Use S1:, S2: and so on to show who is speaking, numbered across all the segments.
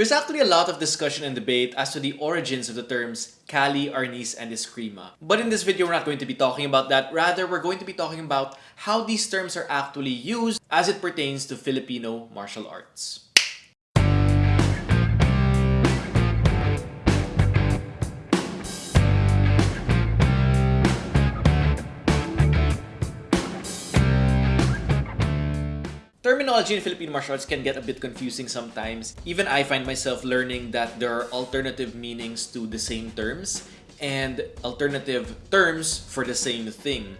S1: There's actually a lot of discussion and debate as to the origins of the terms Kali, Arnis, and Eskrima. But in this video, we're not going to be talking about that. Rather, we're going to be talking about how these terms are actually used as it pertains to Filipino martial arts. Terminology in Filipino martial arts can get a bit confusing sometimes. Even I find myself learning that there are alternative meanings to the same terms and alternative terms for the same thing.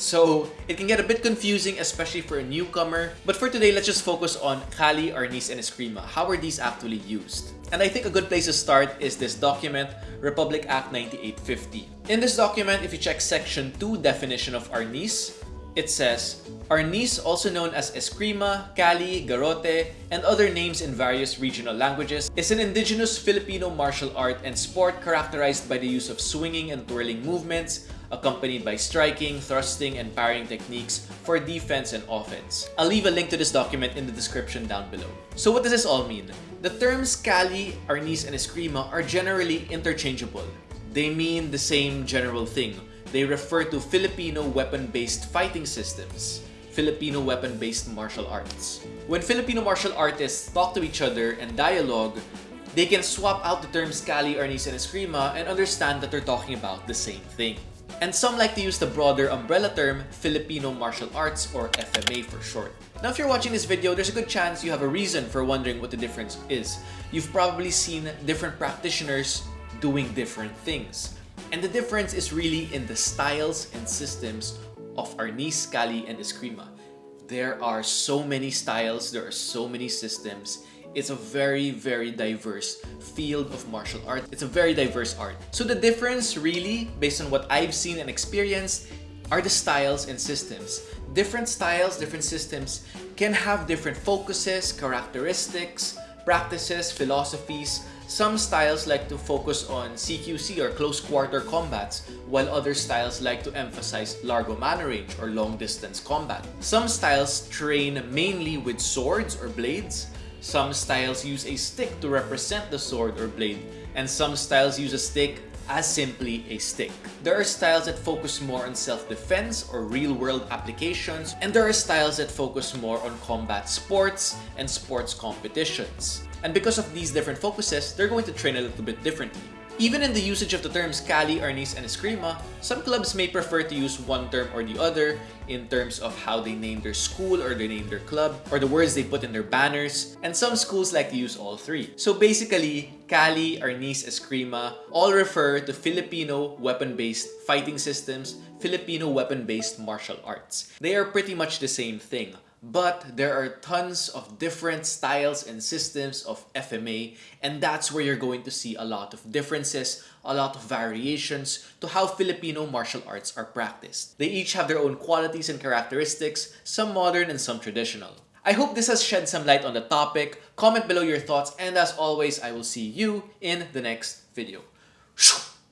S1: So it can get a bit confusing, especially for a newcomer. But for today, let's just focus on Kali, Arnis, and Eskrima. How are these actually used? And I think a good place to start is this document, Republic Act 9850. In this document, if you check section 2 definition of Arnis, it says, Arnis, also known as Eskrima, Kali, Garrote, and other names in various regional languages, is an indigenous Filipino martial art and sport characterized by the use of swinging and twirling movements, accompanied by striking, thrusting, and parrying techniques for defense and offense. I'll leave a link to this document in the description down below. So what does this all mean? The terms Kali, Arnis, and Eskrima are generally interchangeable. They mean the same general thing, they refer to Filipino weapon-based fighting systems, Filipino weapon-based martial arts. When Filipino martial artists talk to each other and dialogue, they can swap out the terms Kali, Arnis, and Eskrima and understand that they're talking about the same thing. And some like to use the broader umbrella term Filipino Martial Arts or FMA for short. Now if you're watching this video, there's a good chance you have a reason for wondering what the difference is. You've probably seen different practitioners doing different things. And the difference is really in the styles and systems of Arnis, Kali, and Eskrima. There are so many styles, there are so many systems. It's a very, very diverse field of martial art. It's a very diverse art. So the difference really, based on what I've seen and experienced, are the styles and systems. Different styles, different systems can have different focuses, characteristics, practices, philosophies, some styles like to focus on CQC or close quarter combats, while other styles like to emphasize largo mano range or long distance combat. Some styles train mainly with swords or blades, some styles use a stick to represent the sword or blade, and some styles use a stick as simply a stick. There are styles that focus more on self-defense or real-world applications, and there are styles that focus more on combat sports and sports competitions. And because of these different focuses, they're going to train a little bit differently. Even in the usage of the terms Kali, Arnis, and Eskrima, some clubs may prefer to use one term or the other in terms of how they name their school or they name their club or the words they put in their banners, and some schools like to use all three. So basically, Kali, Arnis, Eskrima all refer to Filipino weapon-based fighting systems, Filipino weapon-based martial arts. They are pretty much the same thing but there are tons of different styles and systems of FMA and that's where you're going to see a lot of differences, a lot of variations to how Filipino martial arts are practiced. They each have their own qualities and characteristics, some modern and some traditional. I hope this has shed some light on the topic. Comment below your thoughts and as always, I will see you in the next video.